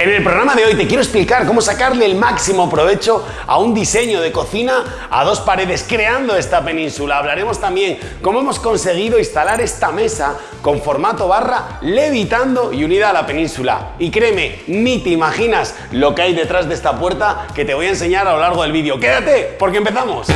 En el programa de hoy te quiero explicar cómo sacarle el máximo provecho a un diseño de cocina a dos paredes creando esta península. Hablaremos también cómo hemos conseguido instalar esta mesa con formato barra levitando y unida a la península. Y créeme, ni te imaginas lo que hay detrás de esta puerta que te voy a enseñar a lo largo del vídeo. Quédate porque empezamos.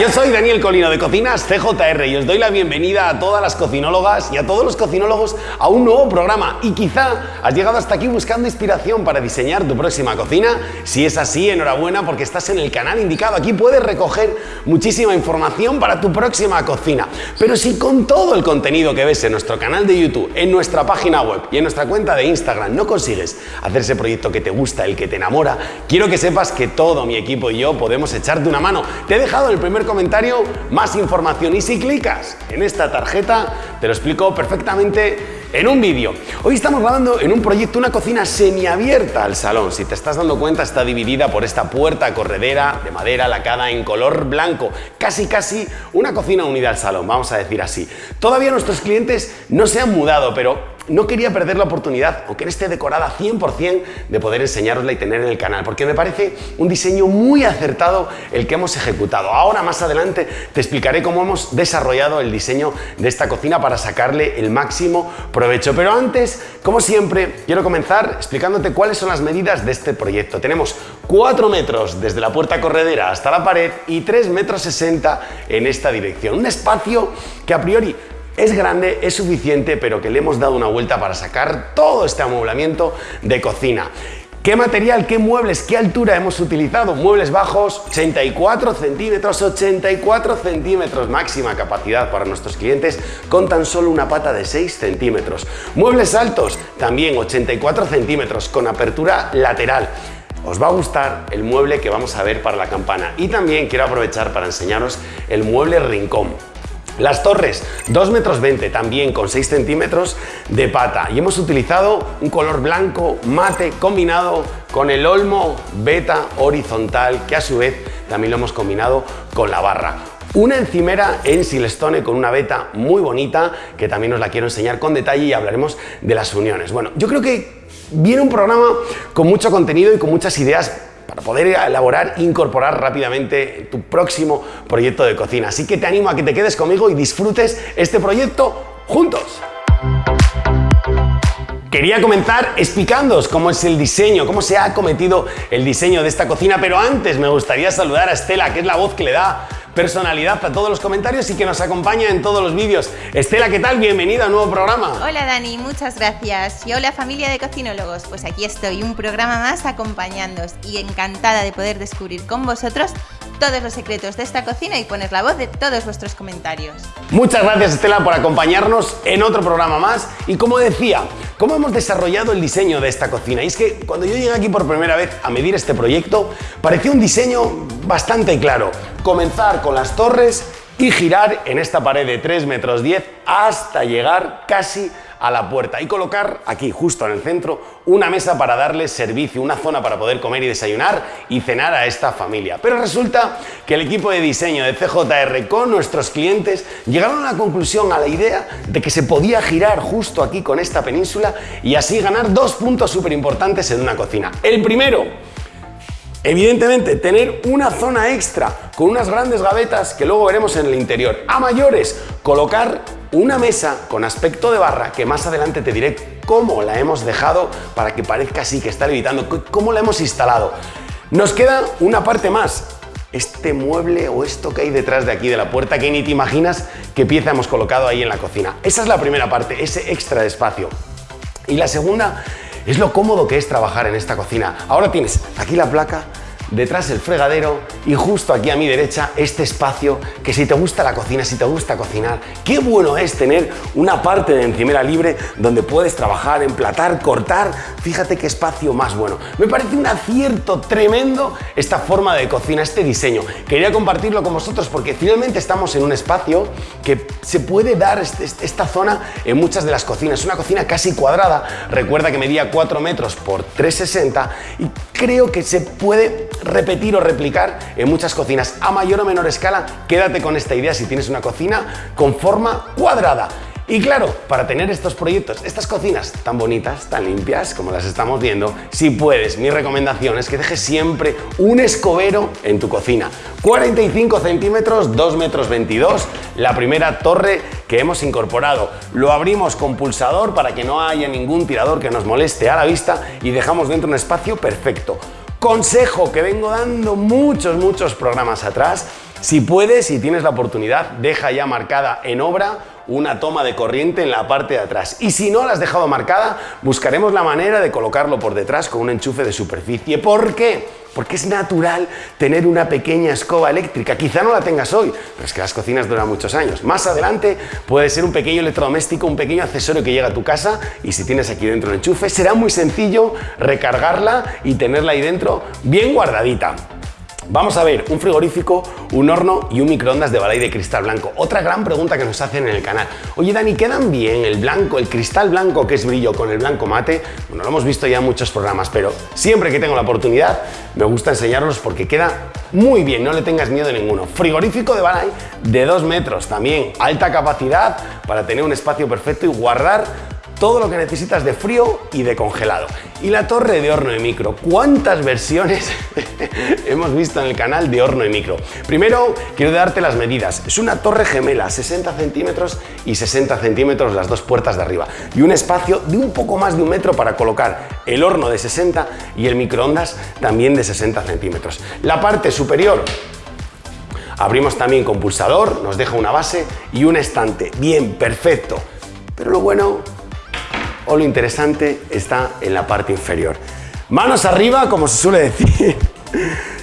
Yo soy Daniel Colino de Cocinas CJR y os doy la bienvenida a todas las cocinólogas y a todos los cocinólogos a un nuevo programa y quizá has llegado hasta aquí buscando inspiración para diseñar tu próxima cocina. Si es así, enhorabuena porque estás en el canal indicado. Aquí puedes recoger muchísima información para tu próxima cocina. Pero si con todo el contenido que ves en nuestro canal de YouTube, en nuestra página web y en nuestra cuenta de Instagram no consigues hacer ese proyecto que te gusta, el que te enamora, quiero que sepas que todo mi equipo y yo podemos echarte una mano te he dejado el primer comentario más información y si clicas en esta tarjeta te lo explico perfectamente en un vídeo. Hoy estamos grabando en un proyecto una cocina semiabierta al salón. Si te estás dando cuenta está dividida por esta puerta corredera de madera lacada en color blanco. Casi casi una cocina unida al salón, vamos a decir así. Todavía nuestros clientes no se han mudado, pero no quería perder la oportunidad, aunque esté decorada 100%, de poder enseñarosla y tener en el canal, porque me parece un diseño muy acertado el que hemos ejecutado. Ahora más adelante te explicaré cómo hemos desarrollado el diseño de esta cocina para sacarle el máximo provecho. Pero antes, como siempre, quiero comenzar explicándote cuáles son las medidas de este proyecto. Tenemos 4 metros desde la puerta corredera hasta la pared y 3 metros 60 en esta dirección. Un espacio que a priori es grande, es suficiente, pero que le hemos dado una vuelta para sacar todo este amueblamiento de cocina. ¿Qué material, qué muebles, qué altura hemos utilizado? Muebles bajos, 84 centímetros, 84 centímetros, máxima capacidad para nuestros clientes con tan solo una pata de 6 centímetros. Muebles altos, también 84 centímetros, con apertura lateral. Os va a gustar el mueble que vamos a ver para la campana y también quiero aprovechar para enseñaros el mueble rincón. Las torres, 2 metros 20, también con 6 centímetros de pata. Y hemos utilizado un color blanco mate combinado con el olmo beta horizontal, que a su vez también lo hemos combinado con la barra. Una encimera en silestone con una beta muy bonita, que también os la quiero enseñar con detalle y hablaremos de las uniones. Bueno, yo creo que viene un programa con mucho contenido y con muchas ideas para poder elaborar e incorporar rápidamente tu próximo proyecto de cocina. Así que te animo a que te quedes conmigo y disfrutes este proyecto juntos. Quería comenzar explicándoos cómo es el diseño, cómo se ha cometido el diseño de esta cocina, pero antes me gustaría saludar a Estela, que es la voz que le da personalidad a todos los comentarios y que nos acompaña en todos los vídeos. Estela, ¿qué tal? Bienvenida a un nuevo programa. Hola Dani, muchas gracias. Y hola familia de cocinólogos, pues aquí estoy, un programa más acompañándoos y encantada de poder descubrir con vosotros todos los secretos de esta cocina y poner la voz de todos vuestros comentarios. Muchas gracias Estela por acompañarnos en otro programa más y como decía, ¿cómo hemos desarrollado el diseño de esta cocina? Y es que cuando yo llegué aquí por primera vez a medir este proyecto, parecía un diseño bastante claro. Comenzar con las torres y girar en esta pared de 3 metros 10 hasta llegar casi a la puerta y colocar aquí, justo en el centro, una mesa para darle servicio, una zona para poder comer y desayunar y cenar a esta familia. Pero resulta que el equipo de diseño de CJR con nuestros clientes llegaron a la conclusión, a la idea de que se podía girar justo aquí con esta península y así ganar dos puntos súper importantes en una cocina. El primero, Evidentemente, tener una zona extra con unas grandes gavetas que luego veremos en el interior. A mayores, colocar una mesa con aspecto de barra que más adelante te diré cómo la hemos dejado para que parezca así que está levitando, cómo la hemos instalado. Nos queda una parte más, este mueble o esto que hay detrás de aquí de la puerta que ni te imaginas qué pieza hemos colocado ahí en la cocina. Esa es la primera parte, ese extra de espacio. Y la segunda es lo cómodo que es trabajar en esta cocina. Ahora tienes aquí la placa, detrás el fregadero y justo aquí a mi derecha este espacio que si te gusta la cocina, si te gusta cocinar, qué bueno es tener una parte de encimera libre donde puedes trabajar, emplatar, cortar, fíjate qué espacio más bueno. Me parece un acierto tremendo esta forma de cocina, este diseño. Quería compartirlo con vosotros porque finalmente estamos en un espacio que se puede dar este, este, esta zona en muchas de las cocinas. Una cocina casi cuadrada, recuerda que medía 4 metros por 3,60 y creo que se puede repetir o replicar en muchas cocinas a mayor o menor escala. Quédate con esta idea si tienes una cocina con forma cuadrada. Y claro, para tener estos proyectos, estas cocinas tan bonitas, tan limpias como las estamos viendo, si puedes, mi recomendación es que dejes siempre un escobero en tu cocina. 45 centímetros, 2 metros 22, la primera torre que hemos incorporado. Lo abrimos con pulsador para que no haya ningún tirador que nos moleste a la vista y dejamos dentro un espacio perfecto. Consejo que vengo dando muchos, muchos programas atrás, si puedes y tienes la oportunidad, deja ya marcada en obra una toma de corriente en la parte de atrás. Y si no la has dejado marcada, buscaremos la manera de colocarlo por detrás con un enchufe de superficie. ¿Por qué? Porque es natural tener una pequeña escoba eléctrica. Quizá no la tengas hoy, pero es que las cocinas duran muchos años. Más adelante puede ser un pequeño electrodoméstico, un pequeño accesorio que llega a tu casa y si tienes aquí dentro el enchufe, será muy sencillo recargarla y tenerla ahí dentro bien guardadita. Vamos a ver un frigorífico, un horno y un microondas de balay de cristal blanco. Otra gran pregunta que nos hacen en el canal. Oye Dani, ¿quedan bien el blanco, el cristal blanco que es brillo con el blanco mate? Bueno, lo hemos visto ya en muchos programas, pero siempre que tengo la oportunidad me gusta enseñarlos porque queda muy bien, no le tengas miedo ninguno. Frigorífico de balay de 2 metros, también alta capacidad para tener un espacio perfecto y guardar todo lo que necesitas de frío y de congelado. Y la torre de horno de micro. ¿Cuántas versiones hemos visto en el canal de horno de micro? Primero, quiero darte las medidas. Es una torre gemela, 60 centímetros y 60 centímetros las dos puertas de arriba. Y un espacio de un poco más de un metro para colocar el horno de 60 y el microondas también de 60 centímetros. La parte superior Abrimos también con pulsador, nos deja una base y un estante. Bien, perfecto. Pero lo bueno o lo interesante está en la parte inferior. Manos arriba, como se suele decir,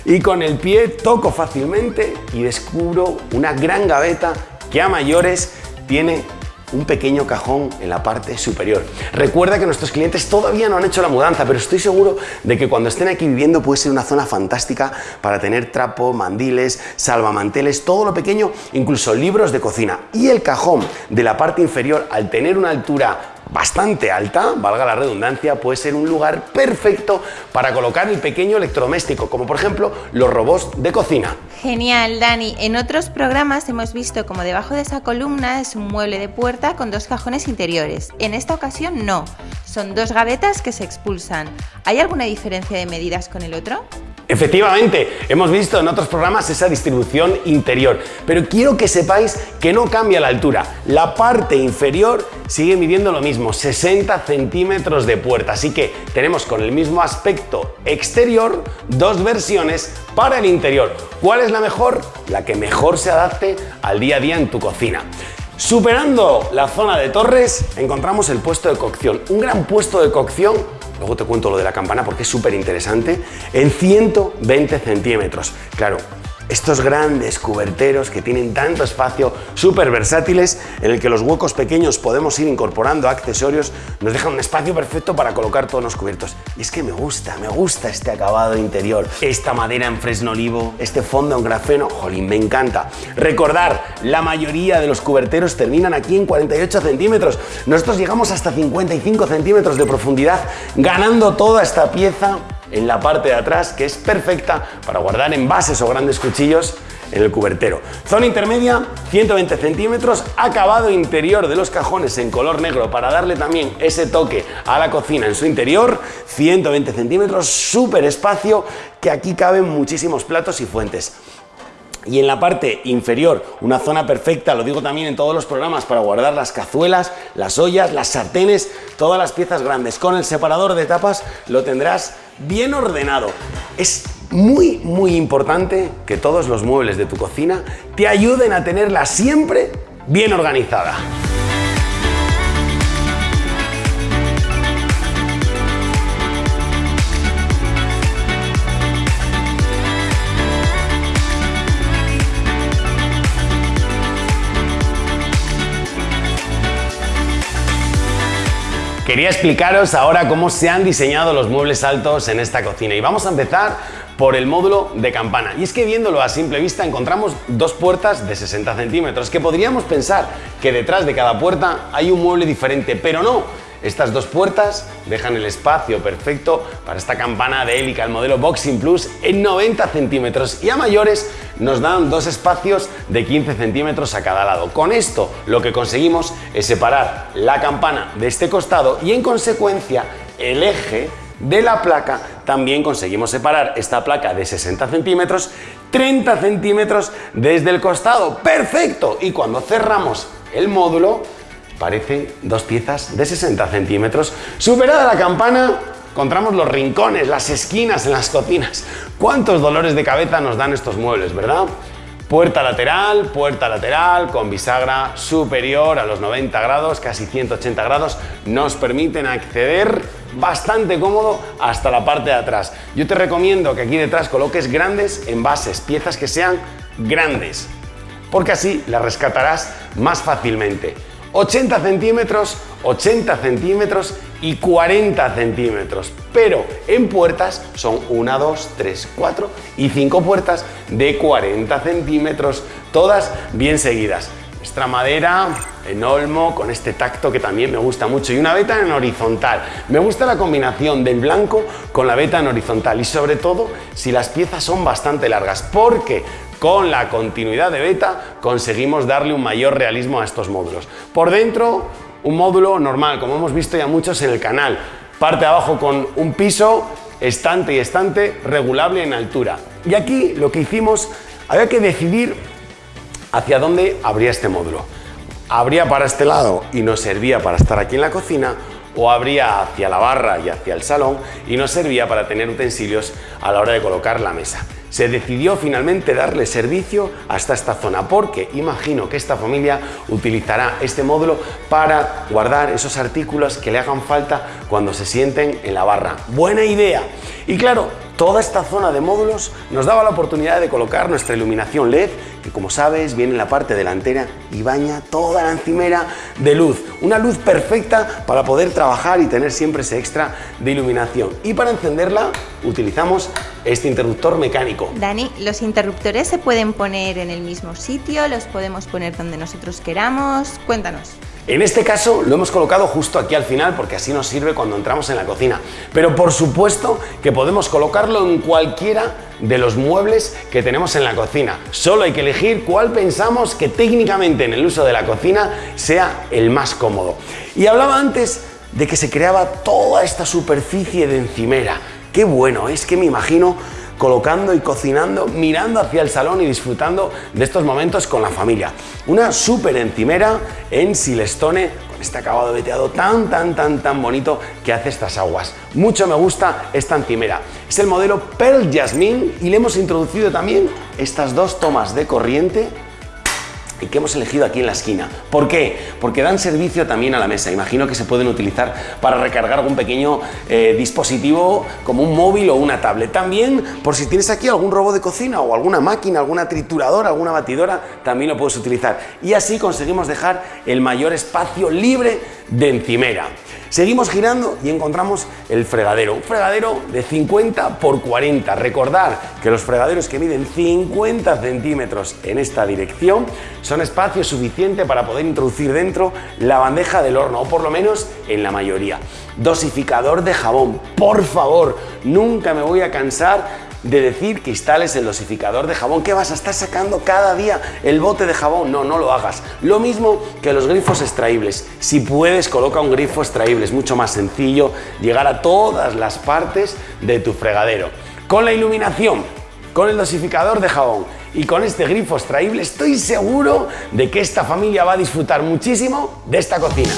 y con el pie toco fácilmente y descubro una gran gaveta que a mayores tiene un pequeño cajón en la parte superior. Recuerda que nuestros clientes todavía no han hecho la mudanza, pero estoy seguro de que cuando estén aquí viviendo puede ser una zona fantástica para tener trapo, mandiles, salvamanteles, todo lo pequeño, incluso libros de cocina. Y el cajón de la parte inferior, al tener una altura bastante alta, valga la redundancia, puede ser un lugar perfecto para colocar el pequeño electrodoméstico, como por ejemplo los robots de cocina. Genial, Dani. En otros programas hemos visto como debajo de esa columna es un mueble de puerta con dos cajones interiores. En esta ocasión no, son dos gavetas que se expulsan. ¿Hay alguna diferencia de medidas con el otro? Efectivamente, hemos visto en otros programas esa distribución interior, pero quiero que sepáis que no cambia la altura. La parte inferior sigue midiendo lo mismo, 60 centímetros de puerta, así que tenemos con el mismo aspecto exterior dos versiones para el interior. ¿Cuál es la mejor? La que mejor se adapte al día a día en tu cocina. Superando la zona de torres, encontramos el puesto de cocción, un gran puesto de cocción luego te cuento lo de la campana porque es súper interesante, en 120 centímetros. Claro, estos grandes cuberteros que tienen tanto espacio, súper versátiles, en el que los huecos pequeños podemos ir incorporando accesorios, nos dejan un espacio perfecto para colocar todos los cubiertos. Y es que me gusta, me gusta este acabado interior, esta madera en fresno olivo, este fondo en grafeno, jolín, me encanta. Recordar, la mayoría de los cuberteros terminan aquí en 48 centímetros. Nosotros llegamos hasta 55 centímetros de profundidad, ganando toda esta pieza en la parte de atrás que es perfecta para guardar envases o grandes cuchillos en el cubertero. Zona intermedia, 120 centímetros, acabado interior de los cajones en color negro para darle también ese toque a la cocina en su interior, 120 centímetros, súper espacio, que aquí caben muchísimos platos y fuentes. Y en la parte inferior, una zona perfecta, lo digo también en todos los programas, para guardar las cazuelas, las ollas, las sartenes, todas las piezas grandes. Con el separador de tapas lo tendrás bien ordenado. Es muy, muy importante que todos los muebles de tu cocina te ayuden a tenerla siempre bien organizada. Quería explicaros ahora cómo se han diseñado los muebles altos en esta cocina y vamos a empezar por el módulo de campana. Y es que viéndolo a simple vista encontramos dos puertas de 60 centímetros que podríamos pensar que detrás de cada puerta hay un mueble diferente, pero no. Estas dos puertas dejan el espacio perfecto para esta campana de hélica, el modelo Boxing Plus, en 90 centímetros y a mayores nos dan dos espacios de 15 centímetros a cada lado. Con esto lo que conseguimos es separar la campana de este costado y en consecuencia el eje de la placa también conseguimos separar esta placa de 60 centímetros 30 centímetros desde el costado. ¡Perfecto! Y cuando cerramos el módulo, parecen dos piezas de 60 centímetros. Superada la campana, encontramos los rincones, las esquinas en las cocinas. ¿Cuántos dolores de cabeza nos dan estos muebles, verdad? Puerta lateral, puerta lateral con bisagra superior a los 90 grados, casi 180 grados, nos permiten acceder bastante cómodo hasta la parte de atrás. Yo te recomiendo que aquí detrás coloques grandes envases, piezas que sean grandes, porque así las rescatarás más fácilmente. 80 centímetros, 80 centímetros y 40 centímetros. Pero en puertas son 1, 2, 3, 4 y 5 puertas de 40 centímetros, todas bien seguidas. Nuestra madera en olmo con este tacto que también me gusta mucho y una veta en horizontal. Me gusta la combinación del blanco con la veta en horizontal y sobre todo si las piezas son bastante largas porque con la continuidad de beta conseguimos darle un mayor realismo a estos módulos. Por dentro, un módulo normal, como hemos visto ya muchos en el canal. Parte abajo con un piso, estante y estante regulable en altura. Y aquí lo que hicimos, había que decidir hacia dónde abría este módulo. ¿Abría para este lado y nos servía para estar aquí en la cocina? ¿O abría hacia la barra y hacia el salón y nos servía para tener utensilios a la hora de colocar la mesa? Se decidió finalmente darle servicio hasta esta zona porque imagino que esta familia utilizará este módulo para guardar esos artículos que le hagan falta cuando se sienten en la barra. Buena idea. Y claro, toda esta zona de módulos nos daba la oportunidad de colocar nuestra iluminación LED que como sabes viene en la parte delantera y baña toda la encimera de luz. Una luz perfecta para poder trabajar y tener siempre ese extra de iluminación. Y para encenderla utilizamos este interruptor mecánico. Dani, ¿los interruptores se pueden poner en el mismo sitio? ¿Los podemos poner donde nosotros queramos? Cuéntanos. En este caso lo hemos colocado justo aquí al final porque así nos sirve cuando entramos en la cocina. Pero por supuesto que podemos colocarlo en cualquiera de los muebles que tenemos en la cocina. Solo hay que elegir cuál pensamos que técnicamente en el uso de la cocina sea el más cómodo. Y hablaba antes de que se creaba toda esta superficie de encimera. Qué bueno, es que me imagino colocando y cocinando, mirando hacia el salón y disfrutando de estos momentos con la familia. Una súper encimera en Silestone con este acabado veteado tan, tan, tan, tan bonito que hace estas aguas. Mucho me gusta esta encimera. Es el modelo Pearl Jasmine y le hemos introducido también estas dos tomas de corriente y que hemos elegido aquí en la esquina. ¿Por qué? Porque dan servicio también a la mesa. Imagino que se pueden utilizar para recargar algún pequeño eh, dispositivo como un móvil o una tablet. También, por si tienes aquí algún robot de cocina o alguna máquina, alguna trituradora, alguna batidora, también lo puedes utilizar. Y así conseguimos dejar el mayor espacio libre de encimera. Seguimos girando y encontramos el fregadero, un fregadero de 50 por 40. Recordar que los fregaderos que miden 50 centímetros en esta dirección son espacio suficiente para poder introducir dentro la bandeja del horno, o por lo menos en la mayoría. Dosificador de jabón, por favor, nunca me voy a cansar de decir que instales el dosificador de jabón. ¿Qué vas a estar sacando cada día el bote de jabón? No, no lo hagas. Lo mismo que los grifos extraíbles. Si puedes, coloca un grifo extraíble. Es mucho más sencillo llegar a todas las partes de tu fregadero. Con la iluminación, con el dosificador de jabón y con este grifo extraíble, estoy seguro de que esta familia va a disfrutar muchísimo de esta cocina.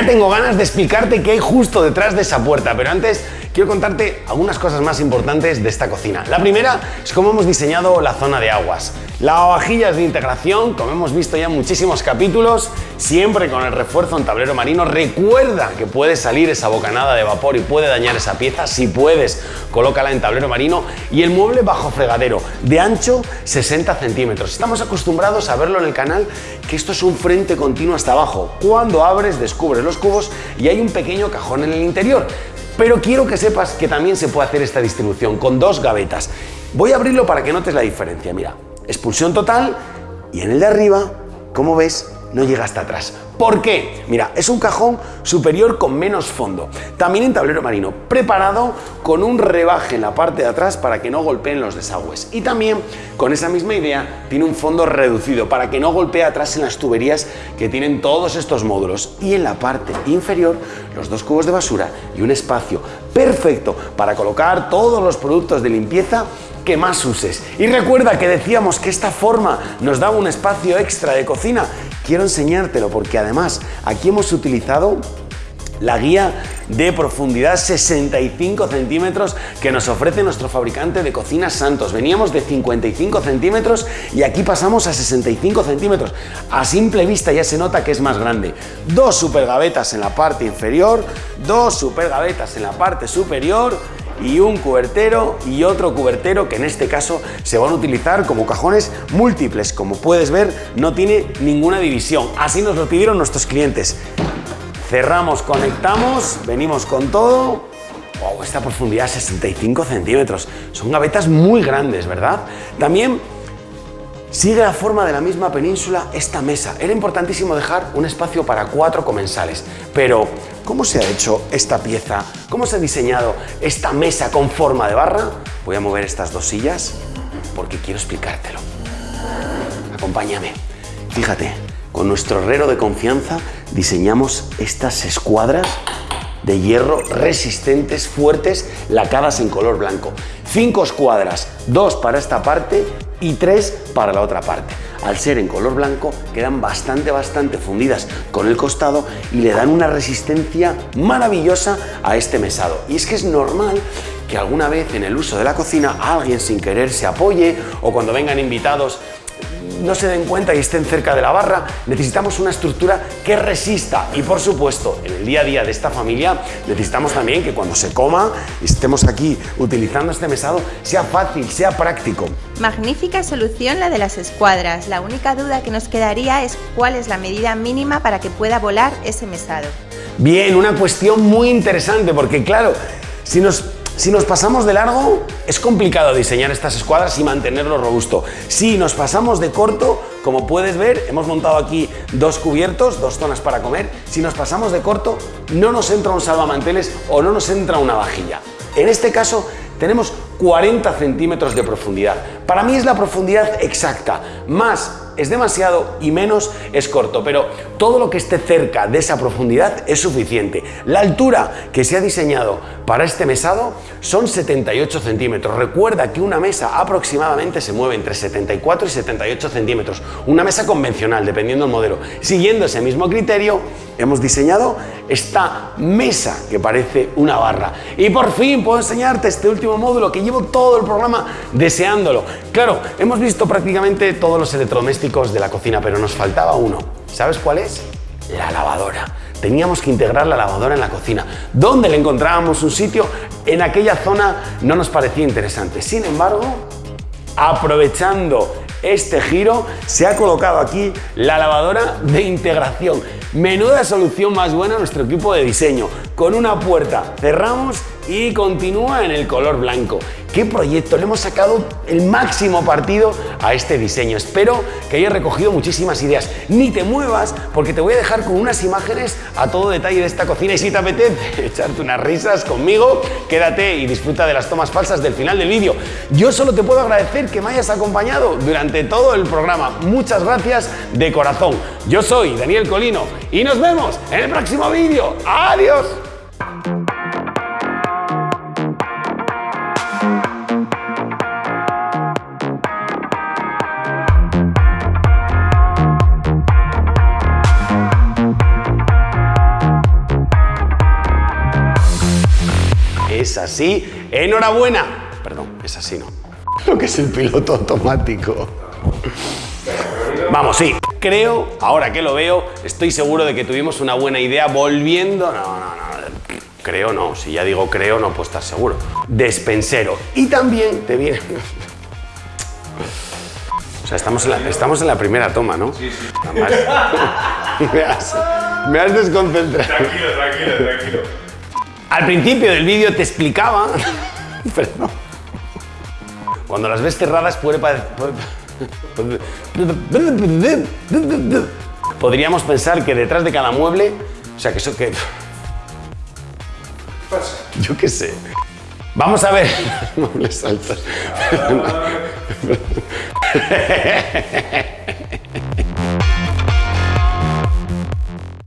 Ya tengo ganas de explicarte qué hay justo detrás de esa puerta, pero antes quiero contarte algunas cosas más importantes de esta cocina. La primera es cómo hemos diseñado la zona de aguas. Lavavajillas de integración, como hemos visto ya en muchísimos capítulos, siempre con el refuerzo en tablero marino. Recuerda que puede salir esa bocanada de vapor y puede dañar esa pieza. Si puedes, colócala en tablero marino. Y el mueble bajo fregadero, de ancho 60 centímetros. Estamos acostumbrados a verlo en el canal que esto es un frente continuo hasta abajo. Cuando abres, descubres los cubos y hay un pequeño cajón en el interior. Pero quiero que sepas que también se puede hacer esta distribución con dos gavetas. Voy a abrirlo para que notes la diferencia. Mira, expulsión total y en el de arriba, como ves, no llega hasta atrás. ¿Por qué? Mira, es un cajón superior con menos fondo. También en tablero marino, preparado con un rebaje en la parte de atrás para que no golpeen los desagües. Y también, con esa misma idea, tiene un fondo reducido para que no golpee atrás en las tuberías que tienen todos estos módulos. Y en la parte inferior, los dos cubos de basura y un espacio perfecto para colocar todos los productos de limpieza que más uses. Y recuerda que decíamos que esta forma nos daba un espacio extra de cocina. Quiero enseñártelo porque además aquí hemos utilizado la guía de profundidad 65 centímetros que nos ofrece nuestro fabricante de cocinas Santos. Veníamos de 55 centímetros y aquí pasamos a 65 centímetros. A simple vista ya se nota que es más grande. Dos super gavetas en la parte inferior, dos super gavetas en la parte superior y un cubertero y otro cubertero que en este caso se van a utilizar como cajones múltiples. Como puedes ver, no tiene ninguna división. Así nos lo pidieron nuestros clientes. Cerramos, conectamos, venimos con todo. Wow, esta profundidad 65 centímetros. Son gavetas muy grandes, ¿verdad? También Sigue la forma de la misma península esta mesa. Era importantísimo dejar un espacio para cuatro comensales. Pero, ¿cómo se ha hecho esta pieza? ¿Cómo se ha diseñado esta mesa con forma de barra? Voy a mover estas dos sillas porque quiero explicártelo. Acompáñame. Fíjate, con nuestro herrero de confianza diseñamos estas escuadras de hierro resistentes, fuertes, lacadas en color blanco. Cinco escuadras, dos para esta parte y tres para la otra parte. Al ser en color blanco quedan bastante, bastante fundidas con el costado y le dan una resistencia maravillosa a este mesado. Y es que es normal que alguna vez en el uso de la cocina alguien sin querer se apoye o cuando vengan invitados no se den cuenta y estén cerca de la barra, necesitamos una estructura que resista y por supuesto en el día a día de esta familia necesitamos también que cuando se coma y estemos aquí utilizando este mesado sea fácil, sea práctico. Magnífica solución la de las escuadras, la única duda que nos quedaría es cuál es la medida mínima para que pueda volar ese mesado. Bien, una cuestión muy interesante porque claro, si nos si nos pasamos de largo, es complicado diseñar estas escuadras y mantenerlo robusto. Si nos pasamos de corto, como puedes ver, hemos montado aquí dos cubiertos, dos zonas para comer. Si nos pasamos de corto, no nos entra un salvamanteles o no nos entra una vajilla. En este caso, tenemos 40 centímetros de profundidad. Para mí es la profundidad exacta. Más es demasiado y menos es corto, pero todo lo que esté cerca de esa profundidad es suficiente. La altura que se ha diseñado para este mesado son 78 centímetros. Recuerda que una mesa aproximadamente se mueve entre 74 y 78 centímetros. Una mesa convencional, dependiendo del modelo. Siguiendo ese mismo criterio, hemos diseñado esta mesa que parece una barra. Y por fin puedo enseñarte este último módulo que llevo todo el programa deseándolo. Claro, hemos visto prácticamente todos los electrodomésticos de la cocina, pero nos faltaba uno. ¿Sabes cuál es? La lavadora. Teníamos que integrar la lavadora en la cocina. ¿Dónde le encontrábamos un sitio? En aquella zona no nos parecía interesante. Sin embargo, aprovechando este giro, se ha colocado aquí la lavadora de integración. Menuda solución más buena nuestro equipo de diseño. Con una puerta cerramos y continúa en el color blanco. ¿Qué proyecto? Le hemos sacado el máximo partido a este diseño. Espero que hayas recogido muchísimas ideas. Ni te muevas porque te voy a dejar con unas imágenes a todo detalle de esta cocina y si te apetece echarte unas risas conmigo, quédate y disfruta de las tomas falsas del final del vídeo. Yo solo te puedo agradecer que me hayas acompañado durante todo el programa. Muchas gracias de corazón. Yo soy Daniel Colino y nos vemos en el próximo vídeo. ¡Adiós! Así. Enhorabuena. Perdón, es así, ¿no? Lo que es el piloto automático. Vamos, sí. Creo, ahora que lo veo, estoy seguro de que tuvimos una buena idea volviendo. No, no, no. Creo no. Si ya digo creo, no puedo estar seguro. Despensero. Y también te viene. O sea, estamos en la, estamos en la primera toma, ¿no? Sí, sí. me, has, me has desconcentrado. Tranquilo, tranquilo, tranquilo. Al principio del vídeo te explicaba. Perdón. Cuando las ves cerradas puede parecer. Podríamos pensar que detrás de cada mueble. O sea, que eso que. Yo qué sé. Vamos a ver. Muebles altos.